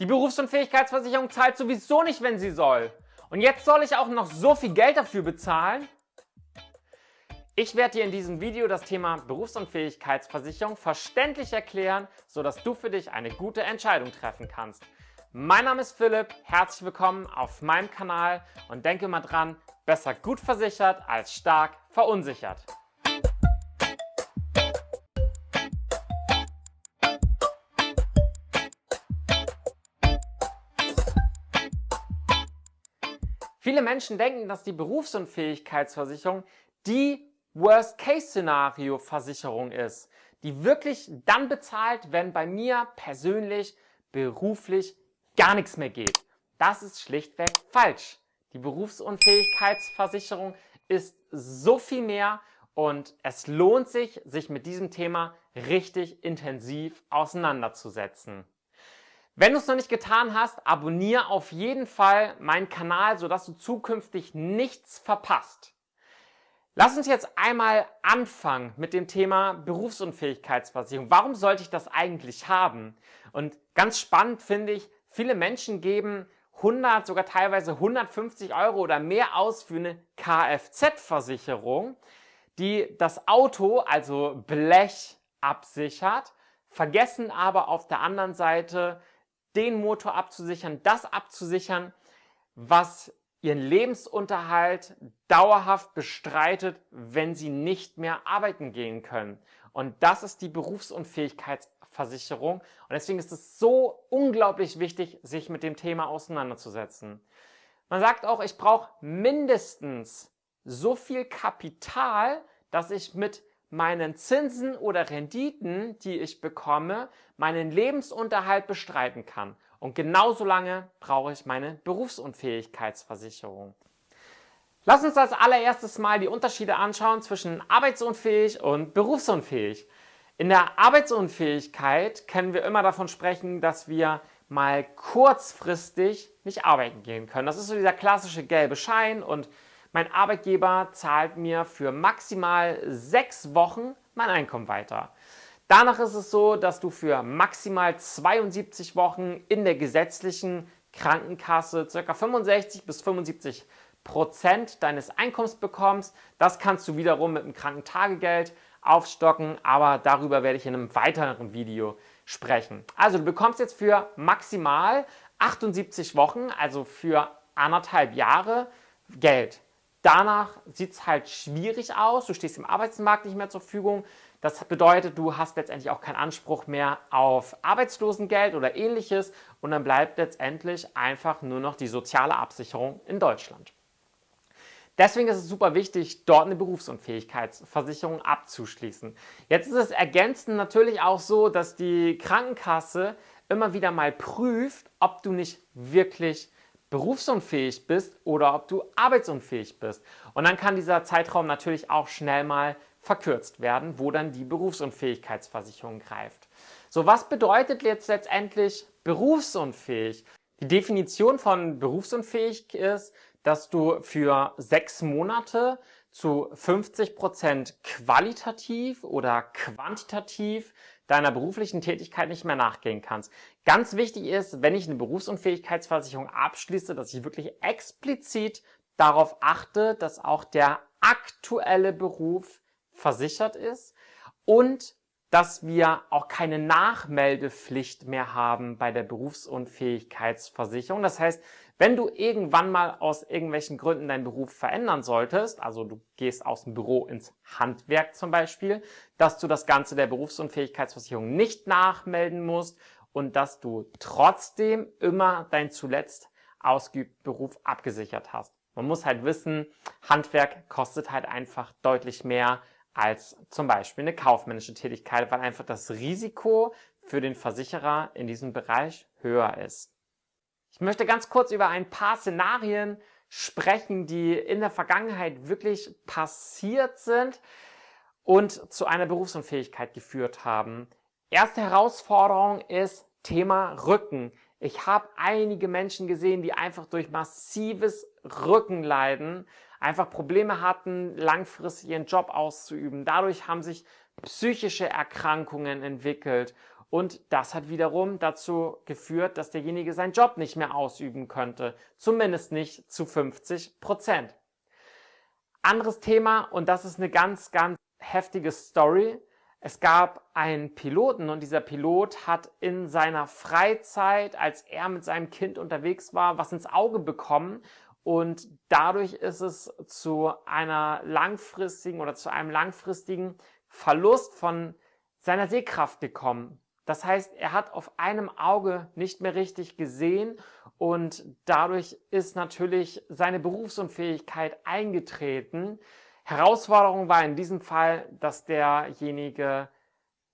Die Berufsunfähigkeitsversicherung zahlt sowieso nicht, wenn sie soll. Und jetzt soll ich auch noch so viel Geld dafür bezahlen? Ich werde dir in diesem Video das Thema Berufsunfähigkeitsversicherung verständlich erklären, sodass du für dich eine gute Entscheidung treffen kannst. Mein Name ist Philipp, herzlich willkommen auf meinem Kanal und denke mal dran, besser gut versichert als stark verunsichert. Viele Menschen denken, dass die Berufsunfähigkeitsversicherung die Worst-Case-Szenario-Versicherung ist, die wirklich dann bezahlt, wenn bei mir persönlich, beruflich gar nichts mehr geht. Das ist schlichtweg falsch. Die Berufsunfähigkeitsversicherung ist so viel mehr und es lohnt sich, sich mit diesem Thema richtig intensiv auseinanderzusetzen. Wenn du es noch nicht getan hast, abonniere auf jeden Fall meinen Kanal, sodass du zukünftig nichts verpasst. Lass uns jetzt einmal anfangen mit dem Thema Berufsunfähigkeitsversicherung. Warum sollte ich das eigentlich haben? Und ganz spannend finde ich, viele Menschen geben 100, sogar teilweise 150 Euro oder mehr aus für eine Kfz-Versicherung, die das Auto, also Blech, absichert, vergessen aber auf der anderen Seite den Motor abzusichern, das abzusichern, was ihren Lebensunterhalt dauerhaft bestreitet, wenn sie nicht mehr arbeiten gehen können. Und das ist die Berufsunfähigkeitsversicherung. Und deswegen ist es so unglaublich wichtig, sich mit dem Thema auseinanderzusetzen. Man sagt auch, ich brauche mindestens so viel Kapital, dass ich mit meinen Zinsen oder Renditen, die ich bekomme, meinen Lebensunterhalt bestreiten kann. Und genauso lange brauche ich meine Berufsunfähigkeitsversicherung. Lass uns als allererstes mal die Unterschiede anschauen zwischen arbeitsunfähig und berufsunfähig. In der Arbeitsunfähigkeit können wir immer davon sprechen, dass wir mal kurzfristig nicht arbeiten gehen können. Das ist so dieser klassische gelbe Schein und mein Arbeitgeber zahlt mir für maximal sechs Wochen mein Einkommen weiter. Danach ist es so, dass du für maximal 72 Wochen in der gesetzlichen Krankenkasse ca. 65 bis 75 Prozent deines Einkommens bekommst. Das kannst du wiederum mit dem Krankentagegeld aufstocken, aber darüber werde ich in einem weiteren Video sprechen. Also du bekommst jetzt für maximal 78 Wochen, also für anderthalb Jahre Geld. Danach sieht es halt schwierig aus, du stehst im Arbeitsmarkt nicht mehr zur Verfügung. Das bedeutet, du hast letztendlich auch keinen Anspruch mehr auf Arbeitslosengeld oder ähnliches und dann bleibt letztendlich einfach nur noch die soziale Absicherung in Deutschland. Deswegen ist es super wichtig, dort eine Berufsunfähigkeitsversicherung abzuschließen. Jetzt ist es ergänzend natürlich auch so, dass die Krankenkasse immer wieder mal prüft, ob du nicht wirklich berufsunfähig bist oder ob du arbeitsunfähig bist. Und dann kann dieser Zeitraum natürlich auch schnell mal verkürzt werden, wo dann die Berufsunfähigkeitsversicherung greift. So, was bedeutet jetzt letztendlich berufsunfähig? Die Definition von berufsunfähig ist, dass du für sechs Monate zu 50 Prozent qualitativ oder quantitativ deiner beruflichen Tätigkeit nicht mehr nachgehen kannst. Ganz wichtig ist, wenn ich eine Berufsunfähigkeitsversicherung abschließe, dass ich wirklich explizit darauf achte, dass auch der aktuelle Beruf versichert ist und dass wir auch keine Nachmeldepflicht mehr haben bei der Berufsunfähigkeitsversicherung. Das heißt, wenn du irgendwann mal aus irgendwelchen Gründen deinen Beruf verändern solltest, also du gehst aus dem Büro ins Handwerk zum Beispiel, dass du das Ganze der Berufsunfähigkeitsversicherung nicht nachmelden musst und dass du trotzdem immer dein zuletzt ausgeübten Beruf abgesichert hast. Man muss halt wissen, Handwerk kostet halt einfach deutlich mehr als zum Beispiel eine kaufmännische Tätigkeit, weil einfach das Risiko für den Versicherer in diesem Bereich höher ist. Ich möchte ganz kurz über ein paar Szenarien sprechen, die in der Vergangenheit wirklich passiert sind und zu einer Berufsunfähigkeit geführt haben. Erste Herausforderung ist Thema Rücken. Ich habe einige Menschen gesehen, die einfach durch massives Rückenleiden einfach Probleme hatten, langfristig ihren Job auszuüben. Dadurch haben sich psychische Erkrankungen entwickelt und das hat wiederum dazu geführt, dass derjenige seinen Job nicht mehr ausüben könnte, zumindest nicht zu 50 Prozent. Anderes Thema und das ist eine ganz, ganz heftige Story. Es gab einen Piloten und dieser Pilot hat in seiner Freizeit, als er mit seinem Kind unterwegs war, was ins Auge bekommen und dadurch ist es zu einer langfristigen oder zu einem langfristigen Verlust von seiner Sehkraft gekommen. Das heißt, er hat auf einem Auge nicht mehr richtig gesehen und dadurch ist natürlich seine Berufsunfähigkeit eingetreten. Herausforderung war in diesem Fall, dass derjenige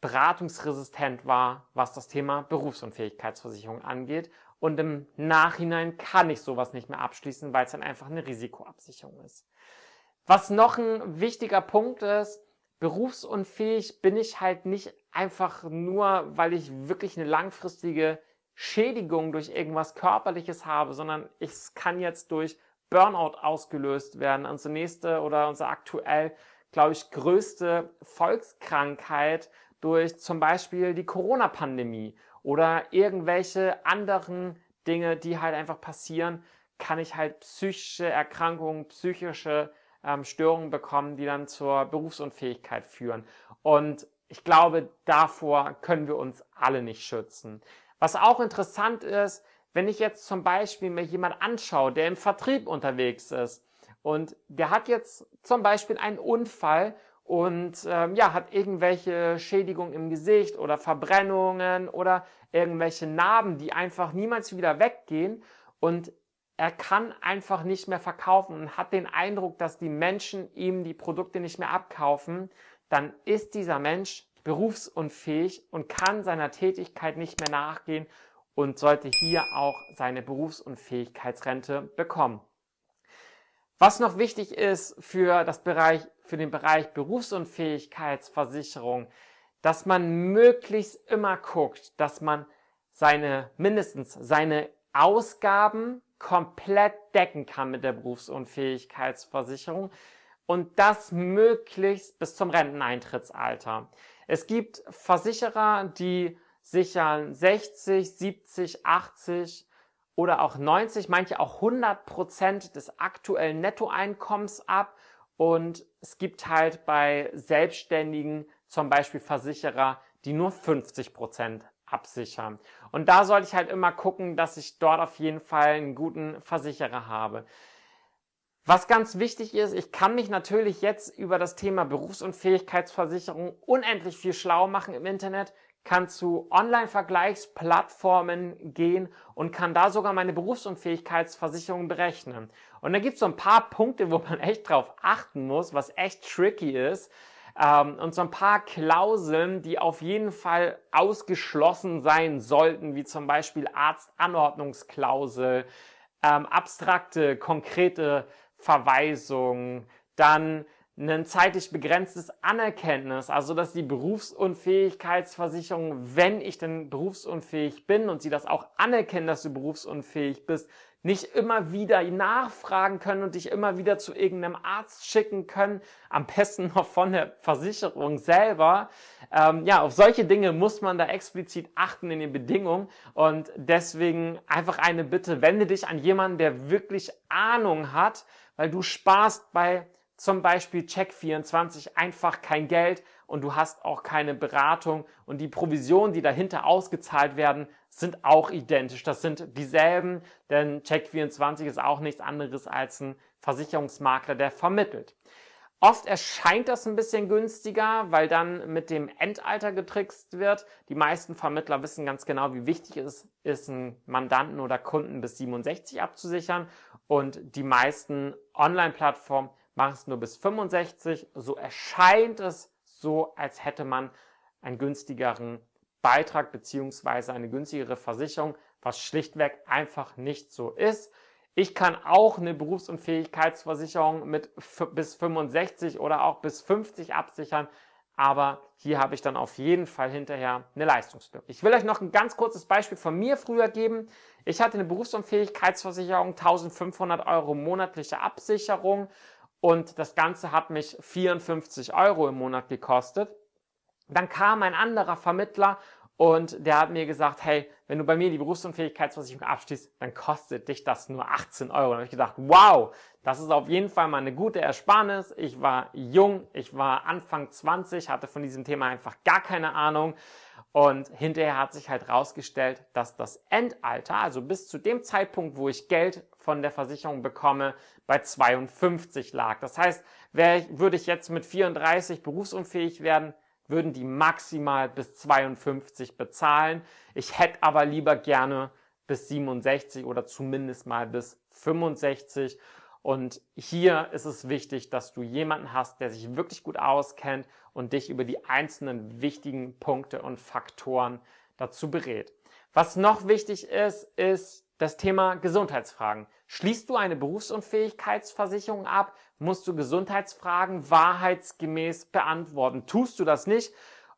beratungsresistent war, was das Thema Berufsunfähigkeitsversicherung angeht. Und im Nachhinein kann ich sowas nicht mehr abschließen, weil es dann einfach eine Risikoabsicherung ist. Was noch ein wichtiger Punkt ist, berufsunfähig bin ich halt nicht einfach nur, weil ich wirklich eine langfristige Schädigung durch irgendwas Körperliches habe, sondern es kann jetzt durch Burnout ausgelöst werden. Unsere nächste oder unsere aktuell, glaube ich, größte Volkskrankheit durch zum Beispiel die Corona-Pandemie oder irgendwelche anderen Dinge, die halt einfach passieren, kann ich halt psychische Erkrankungen, psychische ähm, Störungen bekommen, die dann zur Berufsunfähigkeit führen. Und ich glaube, davor können wir uns alle nicht schützen. Was auch interessant ist, wenn ich jetzt zum Beispiel mir jemand anschaue, der im Vertrieb unterwegs ist und der hat jetzt zum Beispiel einen Unfall und ähm, ja, hat irgendwelche Schädigungen im Gesicht oder Verbrennungen oder irgendwelche Narben, die einfach niemals wieder weggehen und er kann einfach nicht mehr verkaufen und hat den Eindruck, dass die Menschen ihm die Produkte nicht mehr abkaufen, dann ist dieser Mensch berufsunfähig und kann seiner Tätigkeit nicht mehr nachgehen und sollte hier auch seine Berufsunfähigkeitsrente bekommen. Was noch wichtig ist für, das Bereich, für den Bereich Berufsunfähigkeitsversicherung, dass man möglichst immer guckt, dass man seine, mindestens seine Ausgaben komplett decken kann mit der Berufsunfähigkeitsversicherung und das möglichst bis zum Renteneintrittsalter. Es gibt Versicherer, die sichern 60, 70, 80 oder auch 90, manche auch 100 Prozent des aktuellen Nettoeinkommens ab. Und es gibt halt bei Selbstständigen zum Beispiel Versicherer, die nur 50 Prozent absichern. Und da sollte ich halt immer gucken, dass ich dort auf jeden Fall einen guten Versicherer habe. Was ganz wichtig ist, ich kann mich natürlich jetzt über das Thema Berufsunfähigkeitsversicherung unendlich viel schlau machen im Internet kann zu Online-Vergleichsplattformen gehen und kann da sogar meine Berufsunfähigkeitsversicherung berechnen. Und da gibt es so ein paar Punkte, wo man echt drauf achten muss, was echt tricky ist. Ähm, und so ein paar Klauseln, die auf jeden Fall ausgeschlossen sein sollten, wie zum Beispiel Arztanordnungsklausel, ähm, abstrakte, konkrete Verweisungen, dann ein zeitlich begrenztes Anerkenntnis, also dass die Berufsunfähigkeitsversicherung, wenn ich denn berufsunfähig bin und sie das auch anerkennen, dass du berufsunfähig bist, nicht immer wieder nachfragen können und dich immer wieder zu irgendeinem Arzt schicken können, am besten noch von der Versicherung selber. Ähm, ja, auf solche Dinge muss man da explizit achten in den Bedingungen und deswegen einfach eine Bitte, wende dich an jemanden, der wirklich Ahnung hat, weil du sparst bei zum Beispiel Check24 einfach kein Geld und du hast auch keine Beratung und die Provisionen, die dahinter ausgezahlt werden, sind auch identisch. Das sind dieselben, denn Check24 ist auch nichts anderes als ein Versicherungsmakler, der vermittelt. Oft erscheint das ein bisschen günstiger, weil dann mit dem Endalter getrickst wird. Die meisten Vermittler wissen ganz genau, wie wichtig es ist, einen Mandanten oder Kunden bis 67 abzusichern. Und die meisten Online-Plattformen mach es nur bis 65. So erscheint es so, als hätte man einen günstigeren Beitrag beziehungsweise eine günstigere Versicherung, was schlichtweg einfach nicht so ist. Ich kann auch eine Berufsunfähigkeitsversicherung mit bis 65 oder auch bis 50 absichern, aber hier habe ich dann auf jeden Fall hinterher eine Leistungslücke. Ich will euch noch ein ganz kurzes Beispiel von mir früher geben. Ich hatte eine Berufsunfähigkeitsversicherung, 1500 Euro monatliche Absicherung und das Ganze hat mich 54 Euro im Monat gekostet. Dann kam ein anderer Vermittler und der hat mir gesagt, hey, wenn du bei mir die Berufsunfähigkeitsversicherung abschließt, dann kostet dich das nur 18 Euro. Und da habe ich gedacht, wow, das ist auf jeden Fall mal eine gute Ersparnis. Ich war jung, ich war Anfang 20, hatte von diesem Thema einfach gar keine Ahnung. Und hinterher hat sich halt rausgestellt, dass das Endalter, also bis zu dem Zeitpunkt, wo ich Geld von der Versicherung bekomme, bei 52 lag. Das heißt, würde ich jetzt mit 34 berufsunfähig werden, würden die maximal bis 52 bezahlen. Ich hätte aber lieber gerne bis 67 oder zumindest mal bis 65. Und hier ist es wichtig, dass du jemanden hast, der sich wirklich gut auskennt und dich über die einzelnen wichtigen Punkte und Faktoren dazu berät. Was noch wichtig ist, ist das Thema Gesundheitsfragen. Schließt du eine Berufsunfähigkeitsversicherung ab, musst du Gesundheitsfragen wahrheitsgemäß beantworten. Tust du das nicht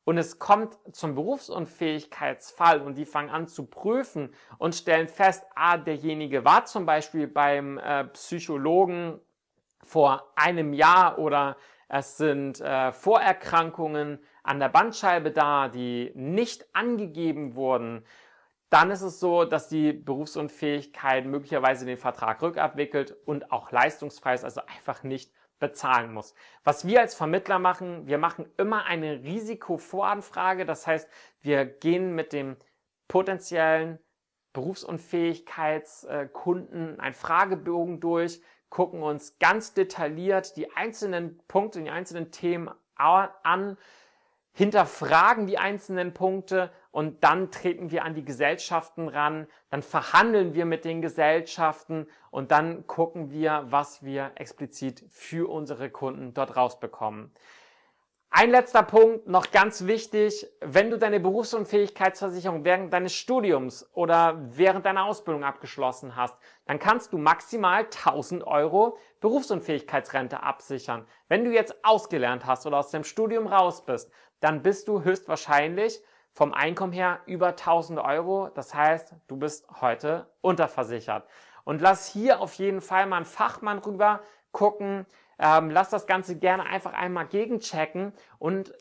und es kommt zum Berufsunfähigkeitsfall und die fangen an zu prüfen und stellen fest, ah, derjenige war zum Beispiel beim äh, Psychologen vor einem Jahr oder es sind äh, Vorerkrankungen an der Bandscheibe da, die nicht angegeben wurden, dann ist es so, dass die Berufsunfähigkeit möglicherweise den Vertrag rückabwickelt und auch leistungsfrei ist, also einfach nicht bezahlen muss. Was wir als Vermittler machen, wir machen immer eine Risikovoranfrage. Das heißt, wir gehen mit dem potenziellen Berufsunfähigkeitskunden einen Fragebogen durch, gucken uns ganz detailliert die einzelnen Punkte, die einzelnen Themen an, hinterfragen die einzelnen Punkte und dann treten wir an die Gesellschaften ran, dann verhandeln wir mit den Gesellschaften und dann gucken wir, was wir explizit für unsere Kunden dort rausbekommen. Ein letzter Punkt, noch ganz wichtig, wenn du deine Berufsunfähigkeitsversicherung während deines Studiums oder während deiner Ausbildung abgeschlossen hast, dann kannst du maximal 1000 Euro Berufsunfähigkeitsrente absichern. Wenn du jetzt ausgelernt hast oder aus dem Studium raus bist, dann bist du höchstwahrscheinlich vom Einkommen her über 1000 Euro. Das heißt, du bist heute unterversichert. Und lass hier auf jeden Fall mal einen Fachmann rüber gucken. Ähm, lass das Ganze gerne einfach einmal gegenchecken. Und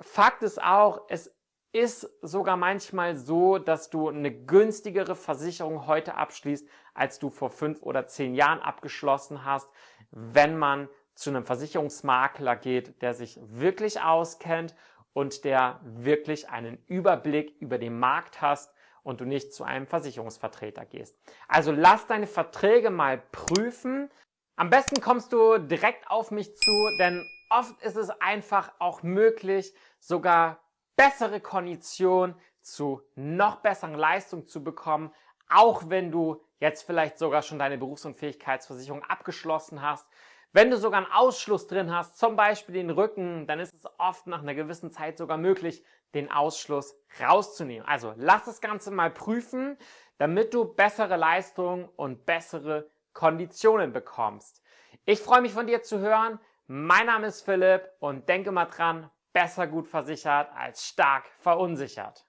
Fakt ist auch, es ist sogar manchmal so, dass du eine günstigere Versicherung heute abschließt, als du vor fünf oder zehn Jahren abgeschlossen hast, wenn man zu einem Versicherungsmakler geht, der sich wirklich auskennt und der wirklich einen Überblick über den Markt hast und du nicht zu einem Versicherungsvertreter gehst. Also lass deine Verträge mal prüfen. Am besten kommst du direkt auf mich zu, denn oft ist es einfach auch möglich, sogar bessere Konditionen zu noch besseren Leistungen zu bekommen, auch wenn du jetzt vielleicht sogar schon deine Berufsunfähigkeitsversicherung abgeschlossen hast wenn du sogar einen Ausschluss drin hast, zum Beispiel den Rücken, dann ist es oft nach einer gewissen Zeit sogar möglich, den Ausschluss rauszunehmen. Also lass das Ganze mal prüfen, damit du bessere Leistungen und bessere Konditionen bekommst. Ich freue mich von dir zu hören. Mein Name ist Philipp und denke mal dran, besser gut versichert als stark verunsichert.